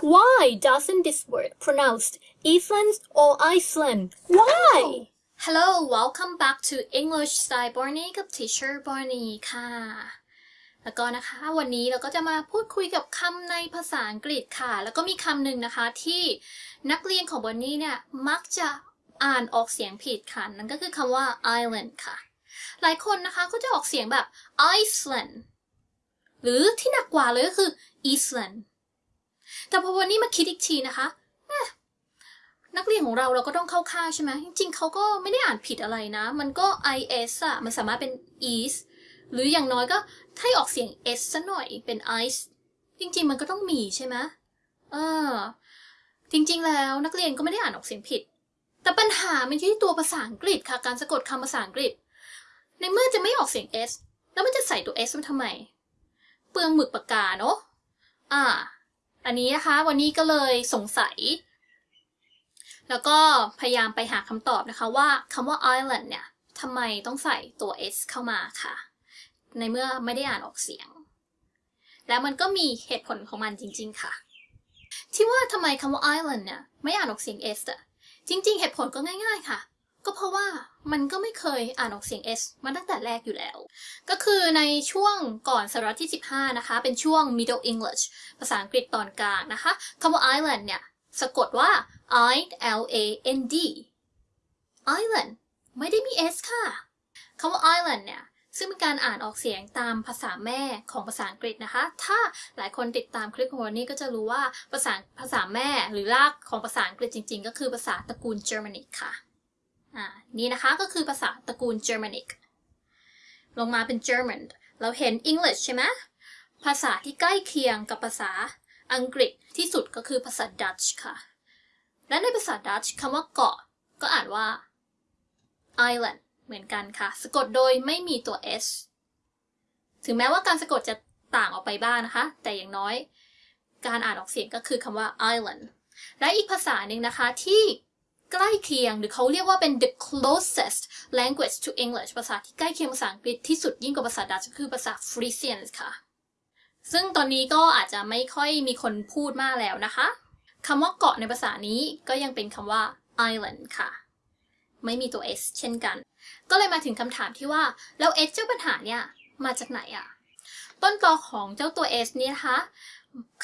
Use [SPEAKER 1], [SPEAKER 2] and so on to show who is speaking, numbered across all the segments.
[SPEAKER 1] Why doesn't this word pronounced Iceland or Iceland? Why?
[SPEAKER 2] Hello welcome back to English Style Barney กับ Teacher Barney ค่ะ แล้วก็นะคะ วันนี้เราก็จะมาพูดคุยกับคำในภาษาอังกฤษค่ะ แล้วก็มีคำหนึ่งนะคะที่นักเรียนของบอนนี่เนี่ย มักจะอ่านออกเสียงผิดค่ะ นั่นก็คือคำว่า island ค่ะ หลายคนนะคะก็จะออกเสียงแบบ Iceland หรือที่หนักกว่าเลยก็คือ Eastland แต่พอวันนี้มาคิดอีกทีนะคะนักเรียนของเราเราก็ต้องเข้าค่ายใช่ไหมจริงๆเขาก็ไม่ได้อ่านผิดอะไรนะ มันก็ is อะมันสามารถเป็น east หรืออย่างน้อยก็ถ้าให้ออกเสียง s ซะหน่อยเป็น ice จริงๆมันก็ต้องมีใช่ไหมเออ จริงๆแล้วนักเรียนก็ไม่ได้อ่านออกเสียงผิด แต่ปัญหามันอยู่ที่ตัวภาษาอังกฤษค่ะ การสะกดคำภาษาอังกฤษ ในเมื่อจะไม่ออกเสียง s แล้วมันจะใส่ตัว s มันทำไม เปลืองหมึกปากกาเนาะอ่า อันนี้นะคะ วันนี้ก็เลยสงสัย แล้วก็พยายามไปหาคำตอบนะคะว่าคำว่า island เนี่ยทำไมต้องใส่ตัว s เข้ามาค่ะ ในเมื่อไม่ได้อ่านออกเสียง แล้วมันก็มีเหตุผลของมันจริง ๆ ค่ะ ที่ว่าทำไมคำว่า island เนี่ยไม่อ่านออกเสียง s อะจริง ๆ เหตุผลก็ง่าย ๆ ค่ะ ก็เพราะว่ามันก็ไม่เคยอ่านออกเสียง s มาตั้งแต่แรกอยู่แล้ว ก็คือในช่วงก่อนศตวรรษที่ 15 นะคะ เป็นช่วง Middle English ภาษาอังกฤษตอนกลางนะคะคำว่า island เนี่ย สะกดว่า I L A N D island ไม่ได้มี s ค่ะคำว่า island เนี่ยซึ่งเป็นการอ่านออกเสียงตามภาษาแม่ของภาษาอังกฤษนะคะ ถ้าหลายคนติดตามคลิปของวันนี้ก็จะรู้ว่าภาษาภาษาแม่หรือรากของภาษาอังกฤษจริง ๆ ก็คือภาษาตระกูล Germanic ค่ะ นี่นะคะก็คือภาษาตระกูล Germanic ลงมาเป็น German เราเห็น English ใช่ไหมภาษาที่ใกล้เคียงกับภาษาอังกฤษที่สุดก็คือภาษา Dutch ค่ะ และในภาษา Dutch คำว่าเกาะ ก็อ่านว่า island เหมือนกันค่ะ สะกดโดยไม่มีตัว s ถึงแม้ว่าการสะกดจะต่างออกไปบ้างนะคะ แต่อย่างน้อย การอ่านออกเสียงก็คือคำว่า island และอีกภาษาหนึ่งนะคะที่ ใกล้เคียง หรือเขาเรียกว่าเป็น the closest language to English ภาษาที่ใกล้เคียงภาษาอังกฤษที่สุดยิ่งกว่าภาษาดัตช์ก็คือภาษา Frisian ค่ะ ซึ่งตอนนี้ก็อาจจะไม่ค่อยมีคนพูดมากแล้วนะคะคำว่าเกาะในภาษานี้ก็ยังเป็นคำว่า island ค่ะ ไม่มีตัว s เช่นกัน ก็เลยมาถึงคำถามที่ว่า แล้ว s เจ้าปัญหาเนี่ยมาจากไหนอะต้นตอของเจ้าตัว s เนี่ยนะคะ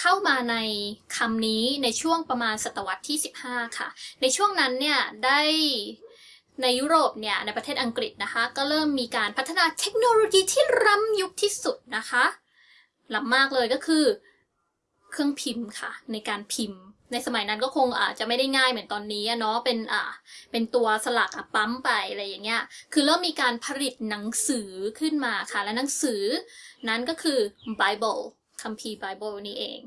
[SPEAKER 2] เข้ามาในคำนี้ในช่วงประมาณศตวรรษที่ 15 ค่ะ ในช่วงนั้นเนี่ยได้ในยุโรปเนี่ยในประเทศอังกฤษนะคะ ก็เริ่มมีการพัฒนาเทคโนโลยีที่ล้ำยุคที่สุดนะคะล้ำมากเลยก็คือ เครื่องพิมพ์ค่ะ ในการพิมพ์ ในสมัยนั้นก็คงอาจจะไม่ได้ง่ายเหมือนตอนนี้เนาะเป็นอ่าเป็นตัวสลักอะปั๊มไปอะไรอย่างเงี้ยคือเริ่มมีการผลิตหนังสือขึ้นมาค่ะ และหนังสือนั้นก็คือ Bible คัมภีร์ Bible นี่เอง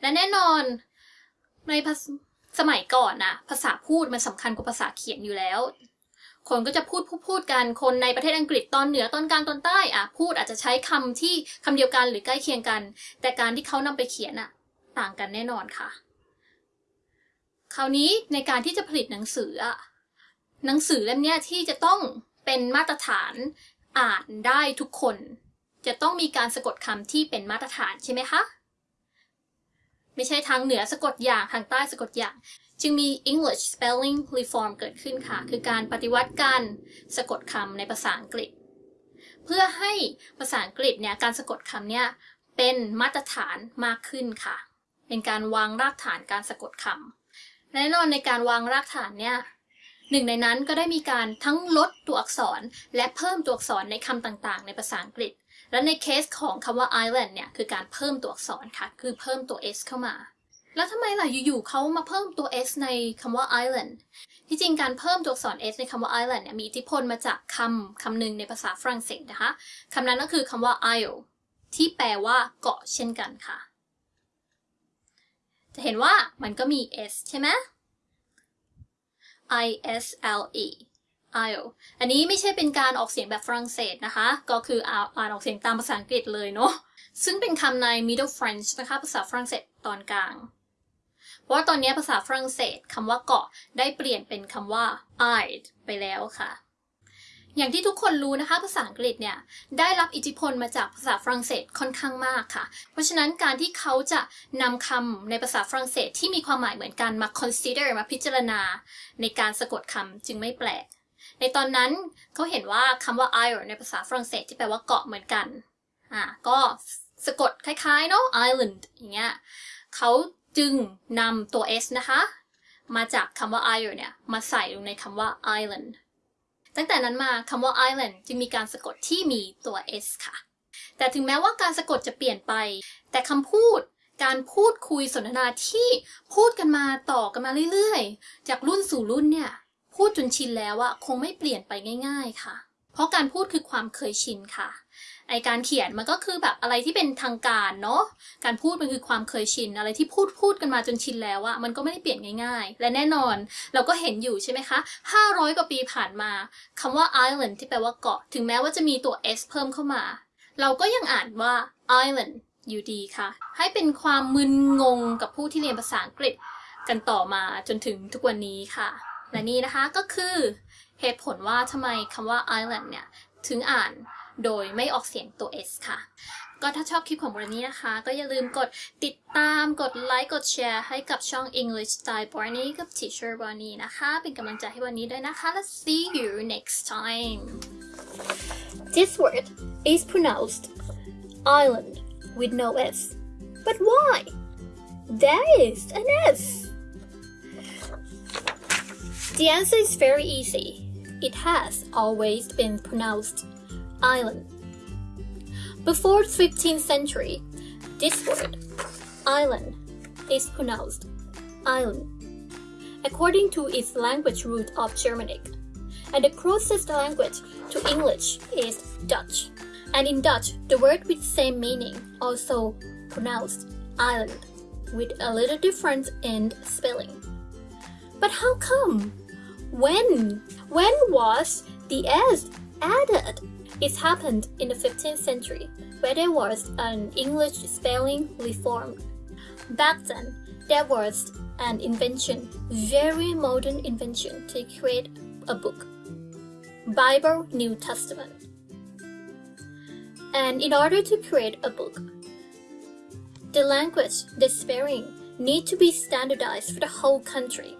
[SPEAKER 2] และแน่นอนในสมัยก่อนนะภาษาพูดมันสำคัญกว่าภาษาเขียนอยู่แล้ว คนก็จะพูดพูดพูดกันคนในประเทศอังกฤษตอนเหนือตอนกลางตอนใต้อะพูดอาจจะใช้คำที่คำเดียวกันหรือใกล้เคียงกัน แต่การที่เขานำไปเขียนอะต่างกันแน่นอนค่ะ คราวนี้ในการที่จะผลิตหนังสืออะหนังสือเล่มนี้ที่จะต้องเป็นมาตรฐานอ่านได้ทุกคน จะต้องมีการสะกดคำที่เป็นมาตรฐานใช่ไหมคะ ไม่ใช่ทางเหนือสะกดอย่างทางใต้สะกดอย่าง จึงมี English Spelling Reform เกิดขึ้นค่ะ คือการปฏิวัติการสะกดคำในภาษาอังกฤษ เพื่อให้ภาษาอังกฤษเนี่ยการสะกดคำเนี่ยเป็นมาตรฐานมากขึ้นค่ะ เป็นการวางรากฐานการสะกดคำแน่นอนในการวางรากฐานเนี่ยหนึ่งในนั้นก็ได้มีการทั้งลดตัวอักษรและเพิ่มตัวอักษรในคำต่างๆ ในภาษาอังกฤษ และในเคสของคำว่า island เนี่ยคือการเพิ่มตัวอักษรค่ะ คือเพิ่มตัว s เข้ามา แล้วทำไมล่ะอยู่ๆเขามาเพิ่มตัว s ในคำว่า island ที่จริงการเพิ่มตัวอักษร s ในคำว่า island เนี่ยมีอิทธิพลมาจากคำคำหนึ่งในภาษาฝรั่งเศสนะคะคำนั้นก็คือคำว่า isle ที่แปลว่าเกาะเช่นกันค่ะ จะเห็นว่ามันก็มี s ใช่ไหม i s l e isle อันนี้ไม่ใช่เป็นการออกเสียงแบบฝรั่งเศสนะคะ ก็คืออ่านออกเสียงตามภาษาอังกฤษเลยเนาะ ซึ่งเป็นคำใน Middle French นะคะ ภาษาฝรั่งเศสตอนกลาง เพราะว่าตอนนี้ภาษาฝรั่งเศสคำว่าเกาะได้เปลี่ยนเป็นคำว่า isle ไปแล้วค่ะ อย่างที่ทุกคนรู้นะคะ ภาษาอังกฤษเนี่ย ได้รับอิทธิพลมาจากภาษาฝรั่งเศสค่อนข้างมากค่ะ เพราะฉะนั้นการที่เขาจะนำคำในภาษาฝรั่งเศสที่มีความหมายเหมือนกันมา consider มาพิจารณา ในการสะกดคำจึงไม่แปลก ในตอนนั้นเขาเห็นว่าคำว่า isle ในภาษาฝรั่งเศสที่แปลว่าเกาะเหมือนกัน อ่า ก็สะกดคล้ายๆเนาะ island อย่างเงี้ยเขาจึงนำตัว s นะคะ มาจากคำว่า isle เนี่ย มาใส่ลงในคำว่า island ตั้งแต่นั้นมาคำว่า island จึงมีการสะกดที่มีตัว s ค่ะ แต่ถึงแม้ว่าการสะกดจะเปลี่ยนไป แต่คำพูดการพูดคุยสนทนาที่พูดกันมาต่อกันมาเรื่อยๆ จากรุ่นสู่รุ่นเนี่ย พูดจนชินแล้วอะคงไม่เปลี่ยนไปง่าย ๆค่ะ เพราะการพูดคือความเคยชินค่ะ ไอการเขียนมันก็คือแบบอะไรที่เป็นทางการเนาะ การพูดมันคือความเคยชิน อะไรที่พูดพูดกันมาจนชินแล้วอะมันก็ไม่ได้เปลี่ยนง่ายๆ และแน่นอนเราก็เห็นอยู่ใช่ไหมคะ 500 กว่าปีผ่านมาคำว่า island ที่แปลว่าเกาะ ถึงแม้ว่าจะมีตัว s เพิ่มเข้ามา เราก็ยังอ่านว่า island อยู่ดีค่ะ ให้เป็นความมึนงงกับผู้ที่เรียนภาษาอังกฤษกันต่อมาจนถึงทุกวันนี้ค่ะ และนี่นะคะก็คือเหตุผลว่าทำไมคำว่า island เนี่ย ถึงอ่านโดยไม่ออกเสียงตัว s ค่ะ ก็ถ้าชอบคลิปของวันนี้นะคะ ก็อย่าลืมกดติดตามกดไลค์กดแชร์ให้กับช่อง English Style Barney กับ Teacher Barney นะคะ เป็นกำลังใจให้วันนี้ด้วยนะคะ Let's see you next time
[SPEAKER 1] This word is pronounced island with no S. But why? There is an S. The answer is very easy. It has always been pronounced island. Before the 15th century, this word, island, is pronounced island, according to its language root of Germanic. And the closest language to English is Dutch. And in Dutch, the word with the same meaning also pronounced island, with a little difference in spelling. But how come? When? When was the S added? It happened in the 15th century, where there was an English spelling reform. Back then, there was an invention, very modern invention, to create a book. Bible New Testament. And in order to create a book, the language, the spelling, need to be standardized for the whole country.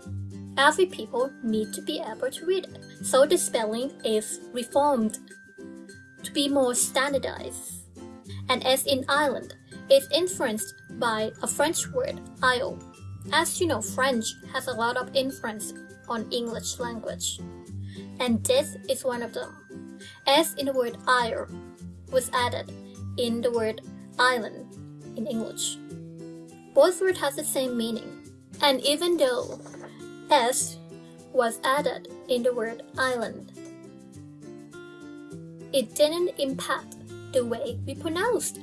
[SPEAKER 1] Every people need to be able to read it. So the spelling is reformed to be more standardized. And as in Ireland, it's influenced by a French word, isle. As you know, French has a lot of influence on English language. And this is one of them. As in the word isle was added in the word island in English. Both words has the same meaning. And even though S was added in the word island, it didn't impact the way we pronounced.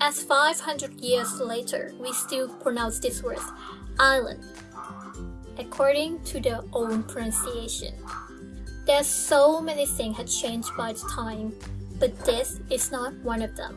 [SPEAKER 1] As 500 years later, we still pronounce this word island according to their own pronunciation. There's so many things had changed by the time, but this is not one of them.